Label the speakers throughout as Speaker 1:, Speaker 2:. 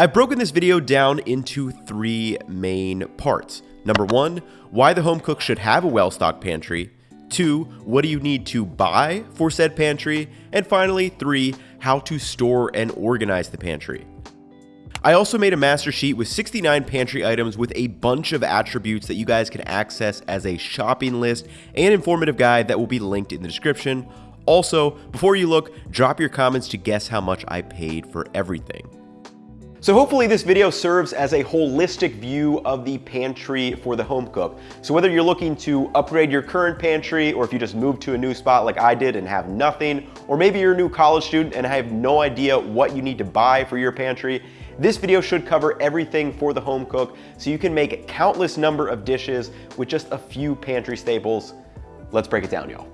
Speaker 1: I've broken this video down into three main parts. Number one, why the home cook should have a well-stocked pantry. Two, what do you need to buy for said pantry? And finally, three, how to store and organize the pantry. I also made a master sheet with 69 pantry items with a bunch of attributes that you guys can access as a shopping list and informative guide that will be linked in the description. Also, before you look, drop your comments to guess how much I paid for everything. So hopefully this video serves as a holistic view of the pantry for the home cook. So whether you're looking to upgrade your current pantry or if you just moved to a new spot like I did and have nothing, or maybe you're a new college student and have no idea what you need to buy for your pantry, this video should cover everything for the home cook so you can make countless number of dishes with just a few pantry staples. Let's break it down, y'all.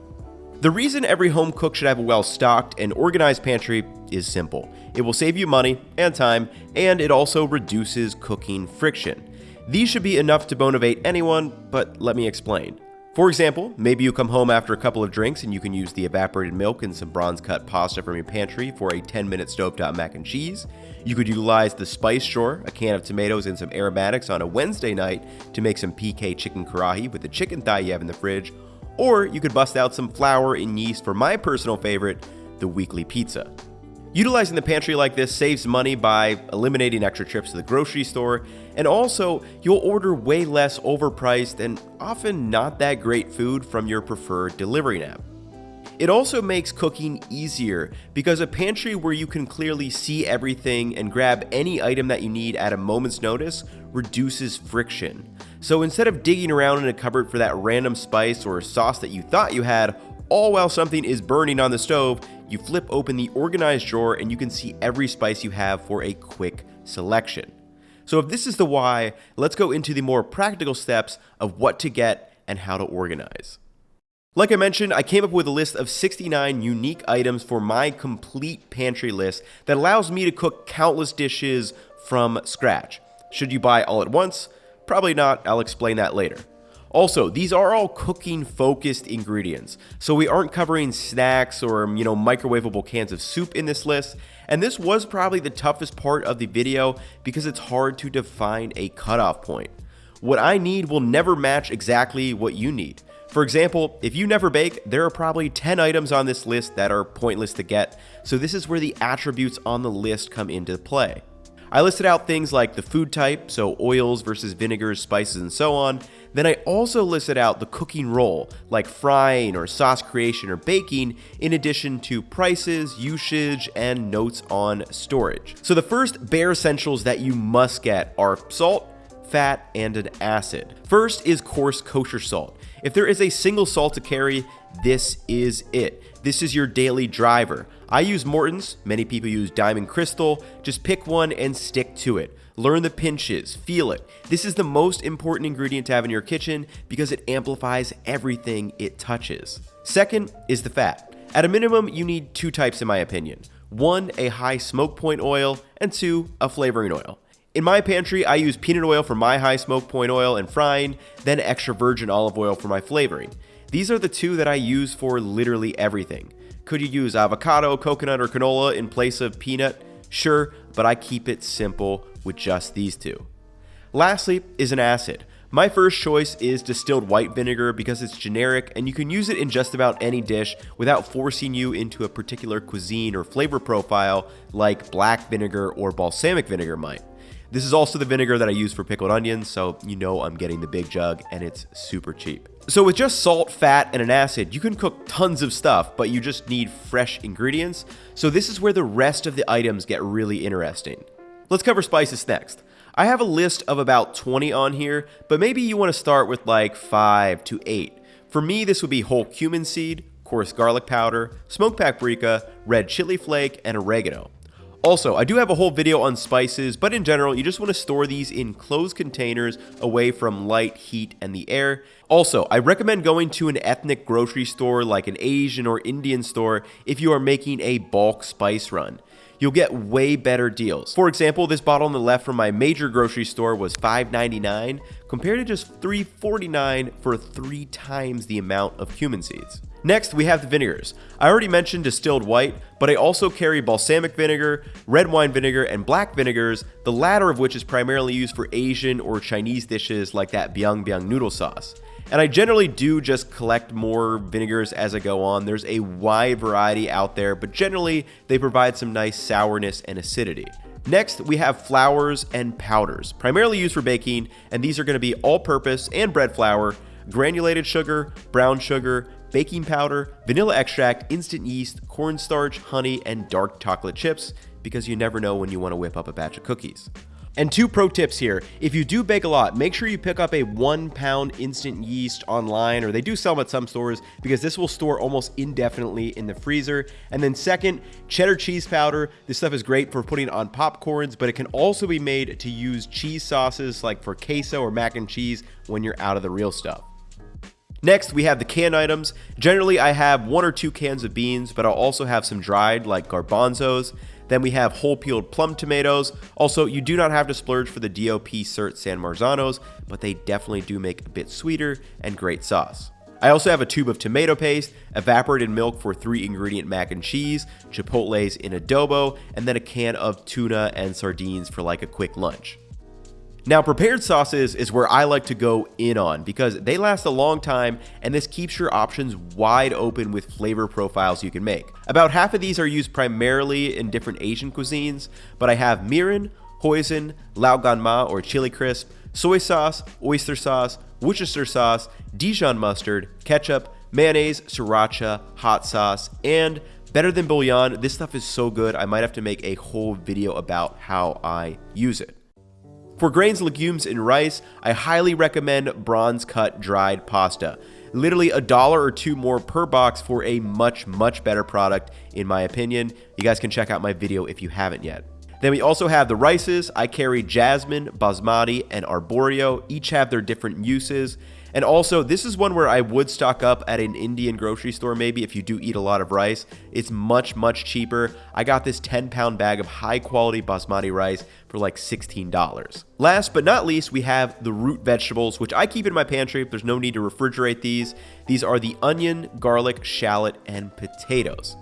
Speaker 1: The reason every home cook should have a well-stocked and organized pantry is simple. It will save you money and time, and it also reduces cooking friction. These should be enough to motivate anyone, but let me explain. For example, maybe you come home after a couple of drinks and you can use the evaporated milk and some bronze cut pasta from your pantry for a 10 minute stovetop mac and cheese. You could utilize the spice drawer, a can of tomatoes and some aromatics on a Wednesday night to make some PK chicken karahi with the chicken thigh you have in the fridge. Or you could bust out some flour and yeast for my personal favorite, the weekly pizza. Utilizing the pantry like this saves money by eliminating extra trips to the grocery store, and also you'll order way less overpriced and often not that great food from your preferred delivery app. It also makes cooking easier because a pantry where you can clearly see everything and grab any item that you need at a moment's notice reduces friction. So instead of digging around in a cupboard for that random spice or sauce that you thought you had, all while something is burning on the stove, you flip open the organized drawer and you can see every spice you have for a quick selection. So if this is the why, let's go into the more practical steps of what to get and how to organize. Like I mentioned, I came up with a list of 69 unique items for my complete pantry list that allows me to cook countless dishes from scratch. Should you buy all at once? Probably not, I'll explain that later. Also, these are all cooking focused ingredients, so we aren't covering snacks or, you know, microwavable cans of soup in this list, and this was probably the toughest part of the video because it's hard to define a cutoff point. What I need will never match exactly what you need. For example, if you never bake, there are probably 10 items on this list that are pointless to get, so this is where the attributes on the list come into play. I listed out things like the food type, so oils versus vinegars, spices, and so on. Then I also listed out the cooking role, like frying or sauce creation or baking, in addition to prices, usage, and notes on storage. So the first bare essentials that you must get are salt, fat, and an acid. First is coarse kosher salt. If there is a single salt to carry, this is it. This is your daily driver. I use Morton's, many people use Diamond Crystal. Just pick one and stick to it. Learn the pinches, feel it. This is the most important ingredient to have in your kitchen because it amplifies everything it touches. Second is the fat. At a minimum, you need two types in my opinion. One, a high smoke point oil, and two, a flavoring oil. In my pantry, I use peanut oil for my high smoke point oil and frying, then extra virgin olive oil for my flavoring. These are the two that I use for literally everything. Could you use avocado, coconut, or canola in place of peanut? Sure, but I keep it simple with just these two. Lastly is an acid. My first choice is distilled white vinegar because it's generic and you can use it in just about any dish without forcing you into a particular cuisine or flavor profile like black vinegar or balsamic vinegar might. This is also the vinegar that I use for pickled onions, so you know I'm getting the big jug and it's super cheap. So with just salt, fat, and an acid, you can cook tons of stuff, but you just need fresh ingredients. So this is where the rest of the items get really interesting. Let's cover spices next. I have a list of about 20 on here, but maybe you want to start with like 5 to 8. For me, this would be whole cumin seed, coarse garlic powder, smoked paprika, red chili flake, and oregano. Also, I do have a whole video on spices, but in general, you just want to store these in closed containers away from light, heat, and the air. Also, I recommend going to an ethnic grocery store like an Asian or Indian store if you are making a bulk spice run. You'll get way better deals. For example, this bottle on the left from my major grocery store was $5.99 compared to just $3.49 for three times the amount of cumin seeds. Next, we have the vinegars. I already mentioned distilled white, but I also carry balsamic vinegar, red wine vinegar, and black vinegars, the latter of which is primarily used for Asian or Chinese dishes like that biang biang noodle sauce. And I generally do just collect more vinegars as I go on. There's a wide variety out there, but generally they provide some nice sourness and acidity. Next, we have flours and powders, primarily used for baking, and these are going to be all purpose and bread flour, granulated sugar, brown sugar, baking powder, vanilla extract, instant yeast, cornstarch, honey, and dark chocolate chips because you never know when you want to whip up a batch of cookies. And two pro tips here. If you do bake a lot, make sure you pick up a one pound instant yeast online, or they do sell them at some stores because this will store almost indefinitely in the freezer. And then second, cheddar cheese powder. This stuff is great for putting on popcorns, but it can also be made to use cheese sauces like for queso or mac and cheese when you're out of the real stuff. Next, we have the canned items. Generally, I have one or two cans of beans, but I'll also have some dried like garbanzos. Then we have whole peeled plum tomatoes. Also, you do not have to splurge for the DOP Cert San Marzanos, but they definitely do make a bit sweeter and great sauce. I also have a tube of tomato paste, evaporated milk for three ingredient mac and cheese, chipotles in adobo, and then a can of tuna and sardines for like a quick lunch. Now, prepared sauces is where I like to go in on because they last a long time and this keeps your options wide open with flavor profiles you can make. About half of these are used primarily in different Asian cuisines, but I have mirin, hoisin, lao gan ma or chili crisp, soy sauce, oyster sauce, Worcester sauce, Dijon mustard, ketchup, mayonnaise, sriracha, hot sauce, and better than bouillon. This stuff is so good, I might have to make a whole video about how I use it. For grains, legumes, and rice, I highly recommend bronze cut dried pasta. Literally a dollar or two more per box for a much, much better product, in my opinion. You guys can check out my video if you haven't yet. Then we also have the rices. I carry Jasmine, Basmati, and Arborio. Each have their different uses. And also, this is one where I would stock up at an Indian grocery store maybe if you do eat a lot of rice. It's much, much cheaper. I got this 10 pound bag of high quality basmati rice for like $16. Last but not least, we have the root vegetables, which I keep in my pantry. There's no need to refrigerate these. These are the onion, garlic, shallot, and potatoes.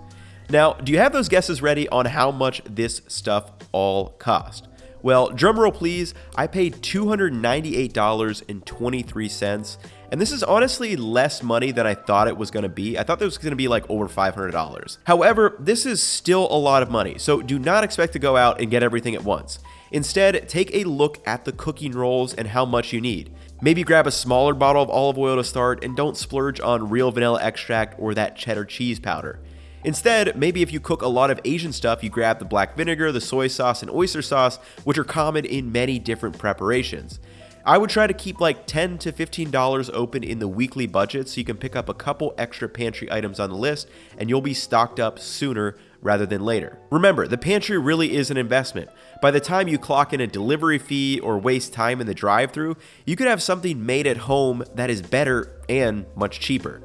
Speaker 1: Now, do you have those guesses ready on how much this stuff all cost? Well, drumroll please, I paid $298.23, and this is honestly less money than I thought it was going to be. I thought this was going to be like over $500. However, this is still a lot of money, so do not expect to go out and get everything at once. Instead, take a look at the cooking roles and how much you need. Maybe grab a smaller bottle of olive oil to start and don't splurge on real vanilla extract or that cheddar cheese powder. Instead, maybe if you cook a lot of Asian stuff, you grab the black vinegar, the soy sauce, and oyster sauce, which are common in many different preparations. I would try to keep like 10 to $15 open in the weekly budget so you can pick up a couple extra pantry items on the list and you'll be stocked up sooner rather than later. Remember, the pantry really is an investment. By the time you clock in a delivery fee or waste time in the drive through, you could have something made at home that is better and much cheaper.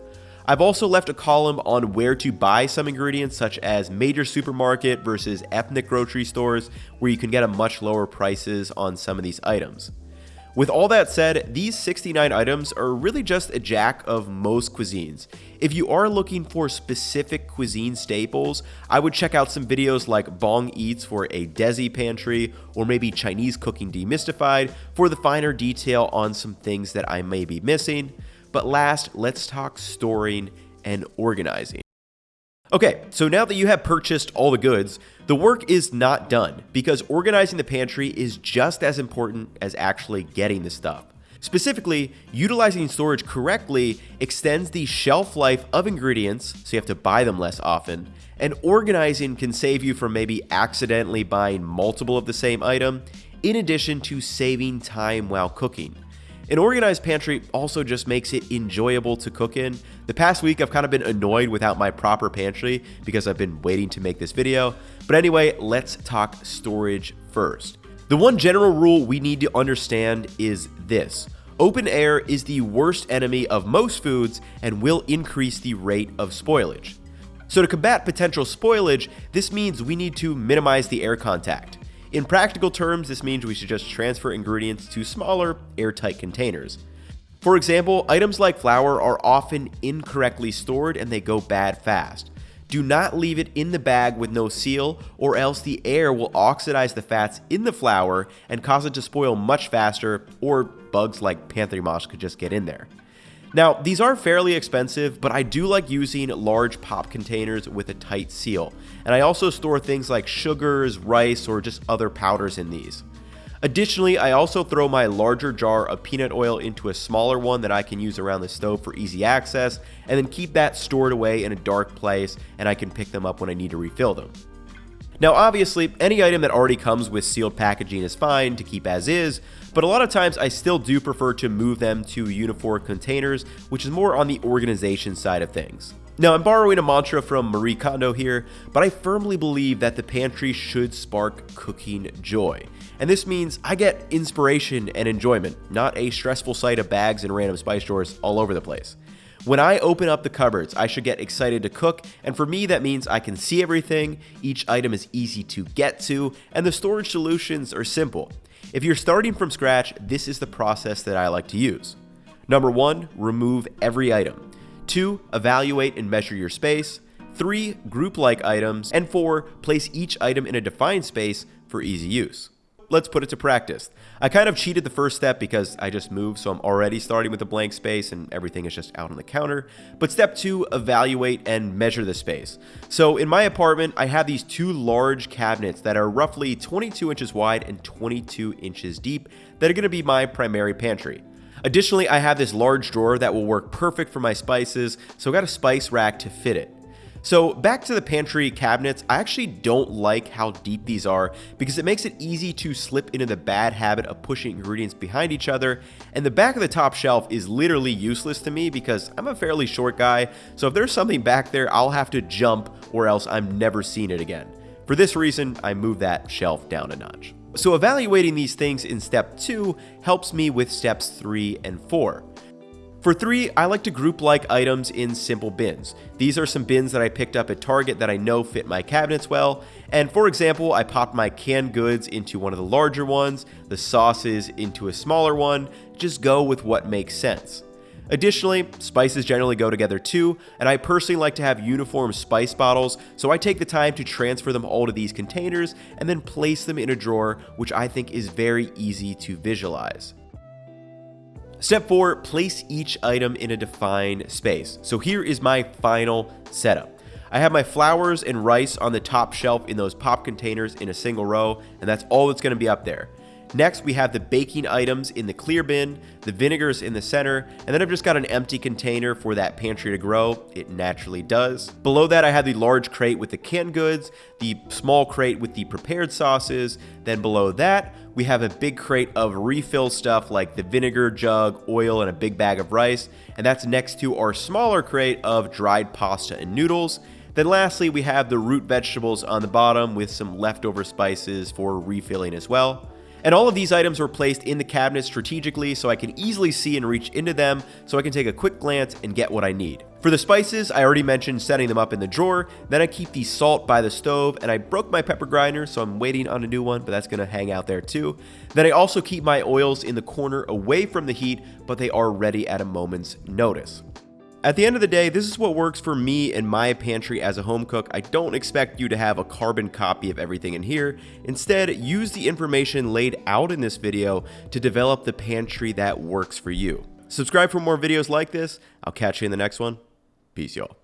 Speaker 1: I've also left a column on where to buy some ingredients such as major supermarket versus ethnic grocery stores where you can get a much lower prices on some of these items. With all that said, these 69 items are really just a jack of most cuisines. If you are looking for specific cuisine staples, I would check out some videos like Bong Eats for a Desi pantry, or maybe Chinese Cooking Demystified for the finer detail on some things that I may be missing. But last, let's talk storing and organizing. Okay, so now that you have purchased all the goods, the work is not done because organizing the pantry is just as important as actually getting the stuff. Specifically, utilizing storage correctly extends the shelf life of ingredients, so you have to buy them less often, and organizing can save you from maybe accidentally buying multiple of the same item, in addition to saving time while cooking. An organized pantry also just makes it enjoyable to cook in. The past week I've kind of been annoyed without my proper pantry because I've been waiting to make this video. But anyway, let's talk storage first. The one general rule we need to understand is this. Open air is the worst enemy of most foods and will increase the rate of spoilage. So to combat potential spoilage, this means we need to minimize the air contact. In practical terms, this means we should just transfer ingredients to smaller, airtight containers. For example, items like flour are often incorrectly stored and they go bad fast. Do not leave it in the bag with no seal or else the air will oxidize the fats in the flour and cause it to spoil much faster or bugs like pantry moths could just get in there. Now, these are fairly expensive, but I do like using large pop containers with a tight seal. And I also store things like sugars, rice, or just other powders in these. Additionally, I also throw my larger jar of peanut oil into a smaller one that I can use around the stove for easy access, and then keep that stored away in a dark place and I can pick them up when I need to refill them. Now obviously, any item that already comes with sealed packaging is fine to keep as is, but a lot of times I still do prefer to move them to Unifor containers, which is more on the organization side of things. Now, I'm borrowing a mantra from Marie Kondo here, but I firmly believe that the pantry should spark cooking joy. And this means I get inspiration and enjoyment, not a stressful sight of bags and random spice drawers all over the place. When I open up the cupboards, I should get excited to cook, and for me that means I can see everything, each item is easy to get to, and the storage solutions are simple. If you're starting from scratch, this is the process that I like to use. Number one, remove every item. 2. Evaluate and measure your space. 3. Group like items. And 4. Place each item in a defined space for easy use. Let's put it to practice. I kind of cheated the first step because I just moved, so I'm already starting with a blank space and everything is just out on the counter. But step two, evaluate and measure the space. So in my apartment, I have these two large cabinets that are roughly 22 inches wide and 22 inches deep that are going to be my primary pantry. Additionally, I have this large drawer that will work perfect for my spices, so I got a spice rack to fit it. So back to the pantry cabinets, I actually don't like how deep these are because it makes it easy to slip into the bad habit of pushing ingredients behind each other, and the back of the top shelf is literally useless to me because I'm a fairly short guy, so if there's something back there, I'll have to jump or else I'm never seeing it again. For this reason, I move that shelf down a notch. So evaluating these things in step 2 helps me with steps 3 and 4. For 3, I like to group like items in simple bins. These are some bins that I picked up at Target that I know fit my cabinets well, and for example, I popped my canned goods into one of the larger ones, the sauces into a smaller one, just go with what makes sense. Additionally, spices generally go together too, and I personally like to have uniform spice bottles, so I take the time to transfer them all to these containers and then place them in a drawer, which I think is very easy to visualize. Step 4, place each item in a defined space. So here is my final setup. I have my flours and rice on the top shelf in those pop containers in a single row, and that's all that's going to be up there. Next, we have the baking items in the clear bin, the vinegars in the center, and then I've just got an empty container for that pantry to grow. It naturally does. Below that, I have the large crate with the canned goods, the small crate with the prepared sauces. Then below that, we have a big crate of refill stuff like the vinegar jug, oil, and a big bag of rice. And that's next to our smaller crate of dried pasta and noodles. Then lastly, we have the root vegetables on the bottom with some leftover spices for refilling as well. And all of these items were placed in the cabinet strategically so I can easily see and reach into them so I can take a quick glance and get what I need. For the spices, I already mentioned setting them up in the drawer, then I keep the salt by the stove, and I broke my pepper grinder, so I'm waiting on a new one, but that's to hang out there too. Then I also keep my oils in the corner away from the heat, but they are ready at a moment's notice. At the end of the day, this is what works for me and my pantry as a home cook. I don't expect you to have a carbon copy of everything in here. Instead, use the information laid out in this video to develop the pantry that works for you. Subscribe for more videos like this. I'll catch you in the next one. Peace, y'all.